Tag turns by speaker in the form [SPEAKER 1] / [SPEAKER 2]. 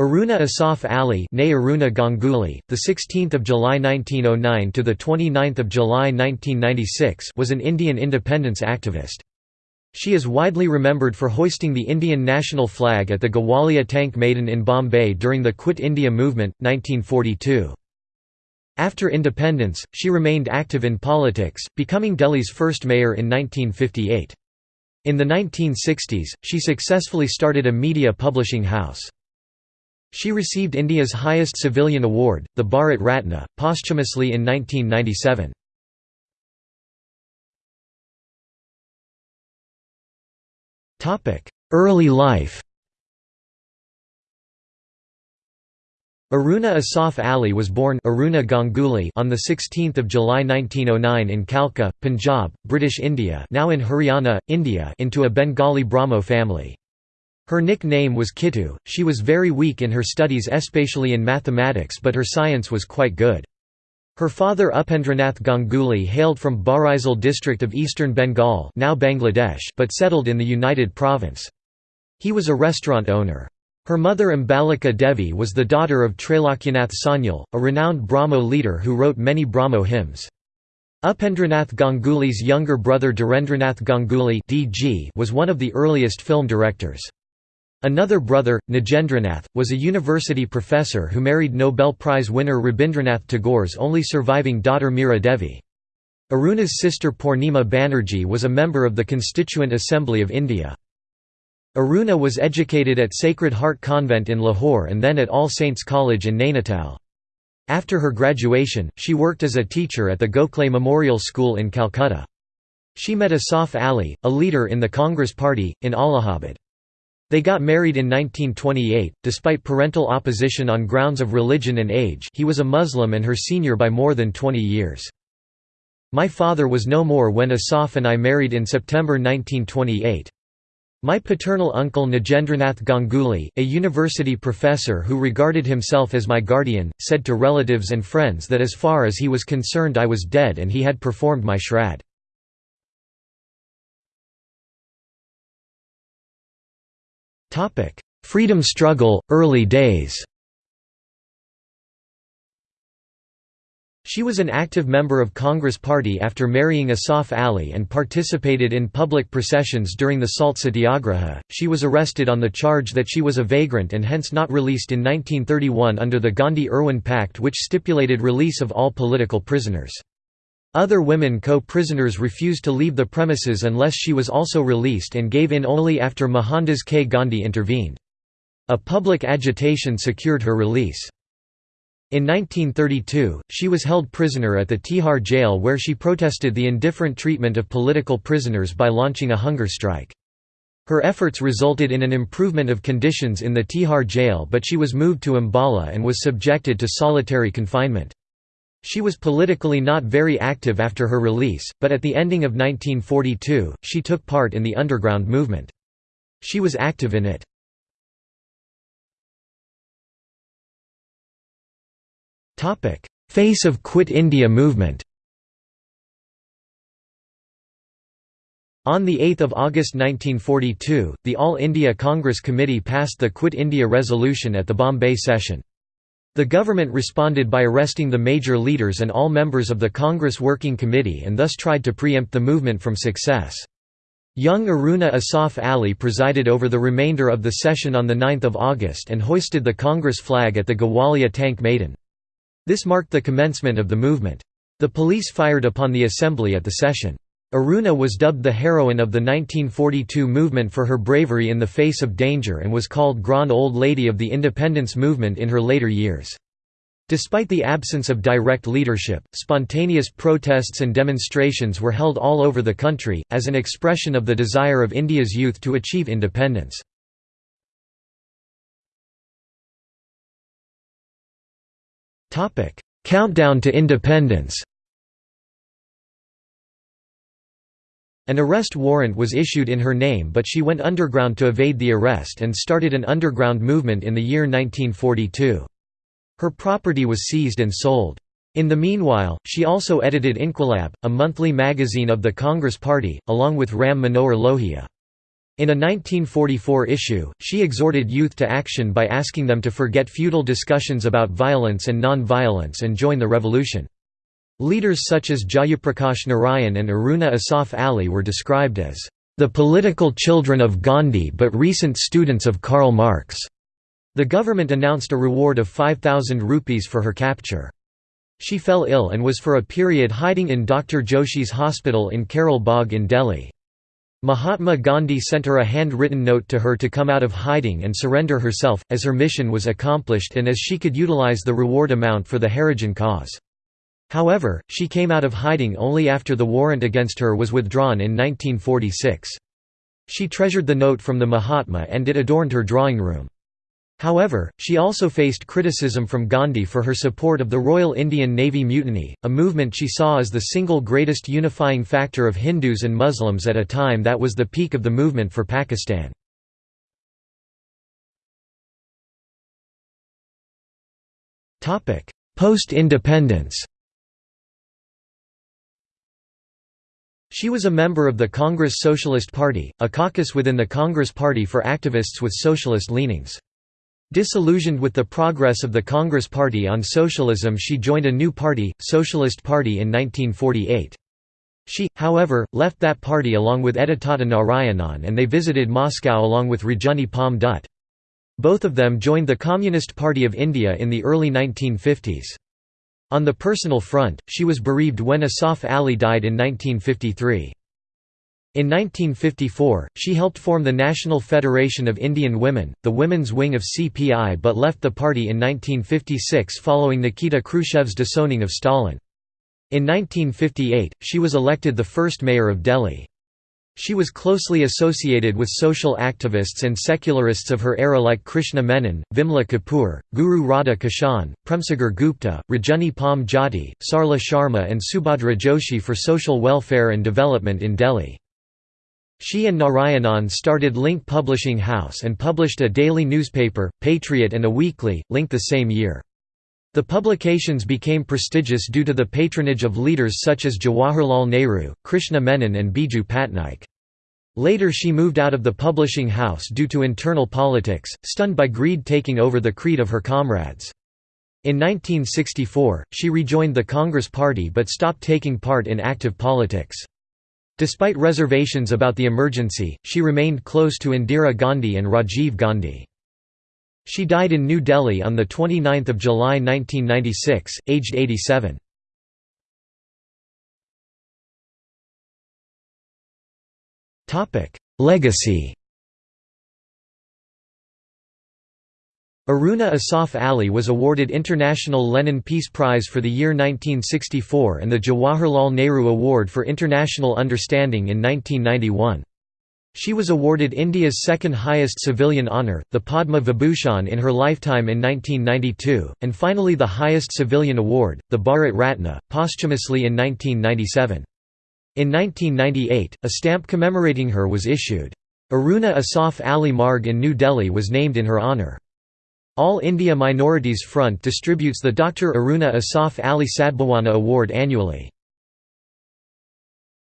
[SPEAKER 1] Aruna Asaf Ali, née Aruna Ganguly, the 16th of July 1909 to the 29th of July 1996, was an Indian independence activist. She is widely remembered for hoisting the Indian national flag at the Gawalia Tank Maidan in Bombay during the Quit India movement 1942. After independence, she remained active in politics, becoming Delhi's first mayor in 1958. In the 1960s, she successfully started a media publishing house. She received India's highest civilian award, the Bharat Ratna, posthumously in 1997. Early life Aruna Asaf Ali was born Aruna Ganguly on 16 July 1909 in Kalka, Punjab, British India now in Haryana, India into a Bengali Brahmo family. Her nickname was Kittu. She was very weak in her studies especially in mathematics but her science was quite good. Her father Upendranath Ganguly hailed from Barisal district of eastern Bengal now Bangladesh but settled in the United Province. He was a restaurant owner. Her mother Ambalika Devi was the daughter of Trailokyanath Sanyal, a renowned Brahmo leader who wrote many Brahmo hymns. Upendranath Ganguly's younger brother Dhirendranath Ganguly was one of the earliest film directors. Another brother, Nagendranath, was a university professor who married Nobel Prize winner Rabindranath Tagore's only surviving daughter Meera Devi. Aruna's sister Purnima Banerjee was a member of the Constituent Assembly of India. Aruna was educated at Sacred Heart Convent in Lahore and then at All Saints College in Nainital. After her graduation, she worked as a teacher at the Gokhale Memorial School in Calcutta. She met Asaf Ali, a leader in the Congress Party, in Allahabad. They got married in 1928, despite parental opposition on grounds of religion and age he was a Muslim and her senior by more than 20 years. My father was no more when Asaf and I married in September 1928. My paternal uncle Nagendranath Ganguly, a university professor who regarded himself as my guardian, said to relatives and friends that as far as he was concerned I was dead and he had performed my shraddh. Topic: Freedom struggle, early days. She was an active member of Congress Party after marrying Asaf Ali and participated in public processions during the Salt Satyagraha. She was arrested on the charge that she was a vagrant and hence not released in 1931 under the Gandhi-Irwin Pact which stipulated release of all political prisoners. Other women co-prisoners refused to leave the premises unless she was also released and gave in only after Mohandas K. Gandhi intervened. A public agitation secured her release. In 1932, she was held prisoner at the Tihar jail where she protested the indifferent treatment of political prisoners by launching a hunger strike. Her efforts resulted in an improvement of conditions in the Tihar jail but she was moved to Ambala and was subjected to solitary confinement. She was politically not very active after her release, but at the ending of 1942, she took part in the underground movement. She was active in it. Face of Quit India movement On 8 August 1942, the All India Congress Committee passed the Quit India resolution at the Bombay session. The government responded by arresting the major leaders and all members of the Congress Working Committee and thus tried to preempt the movement from success. Young Aruna Asaf Ali presided over the remainder of the session on 9 August and hoisted the Congress flag at the Gawalia Tank Maidan. This marked the commencement of the movement. The police fired upon the assembly at the session. Aruna was dubbed the heroine of the 1942 movement for her bravery in the face of danger and was called Grand Old Lady of the independence movement in her later years. Despite the absence of direct leadership, spontaneous protests and demonstrations were held all over the country, as an expression of the desire of India's youth to achieve independence. Countdown to independence An arrest warrant was issued in her name but she went underground to evade the arrest and started an underground movement in the year 1942. Her property was seized and sold. In the meanwhile, she also edited Inquilab, a monthly magazine of the Congress Party, along with Ram Manohar Lohia. In a 1944 issue, she exhorted youth to action by asking them to forget futile discussions about violence and non-violence and join the revolution. Leaders such as Jayaprakash Narayan and Aruna Asaf Ali were described as the political children of Gandhi but recent students of Karl Marx. The government announced a reward of 5,000 rupees for her capture. She fell ill and was for a period hiding in Dr. Joshi's hospital in Karol Bagh in Delhi. Mahatma Gandhi sent her a hand-written note to her to come out of hiding and surrender herself, as her mission was accomplished and as she could utilize the reward amount for the Harijan cause. However, she came out of hiding only after the warrant against her was withdrawn in 1946. She treasured the note from the Mahatma and it adorned her drawing room. However, she also faced criticism from Gandhi for her support of the Royal Indian Navy Mutiny, a movement she saw as the single greatest unifying factor of Hindus and Muslims at a time that was the peak of the movement for Pakistan. Post-independence She was a member of the Congress Socialist Party, a caucus within the Congress Party for activists with socialist leanings. Disillusioned with the progress of the Congress Party on socialism she joined a new party, Socialist Party in 1948. She, however, left that party along with Edatata Narayanan and they visited Moscow along with Rajani Palme Dutt. Both of them joined the Communist Party of India in the early 1950s. On the personal front, she was bereaved when Asaf Ali died in 1953. In 1954, she helped form the National Federation of Indian Women, the women's wing of CPI but left the party in 1956 following Nikita Khrushchev's disowning of Stalin. In 1958, she was elected the first mayor of Delhi. She was closely associated with social activists and secularists of her era like Krishna Menon, Vimla Kapoor, Guru Radha Kishan, Premsagar Gupta, Rajani Palme Jati, Sarla Sharma and Subhadra Joshi for social welfare and development in Delhi. She and Narayanan started Link Publishing House and published a daily newspaper, Patriot and a weekly, Link the same year. The publications became prestigious due to the patronage of leaders such as Jawaharlal Nehru, Krishna Menon and Biju Patnaik. Later she moved out of the publishing house due to internal politics, stunned by greed taking over the creed of her comrades. In 1964, she rejoined the Congress Party but stopped taking part in active politics. Despite reservations about the emergency, she remained close to Indira Gandhi and Rajiv Gandhi. She died in New Delhi on 29 July 1996, aged 87. Legacy Aruna Asaf Ali was awarded International Lenin Peace Prize for the year 1964 and the Jawaharlal Nehru Award for International Understanding in 1991. She was awarded India's second highest civilian honour, the Padma Vibhushan in her lifetime in 1992, and finally the highest civilian award, the Bharat Ratna, posthumously in 1997. In 1998, a stamp commemorating her was issued. Aruna Asaf Ali Marg in New Delhi was named in her honour. All India Minorities Front distributes the Dr. Aruna Asaf Ali Sadbhawana Award annually.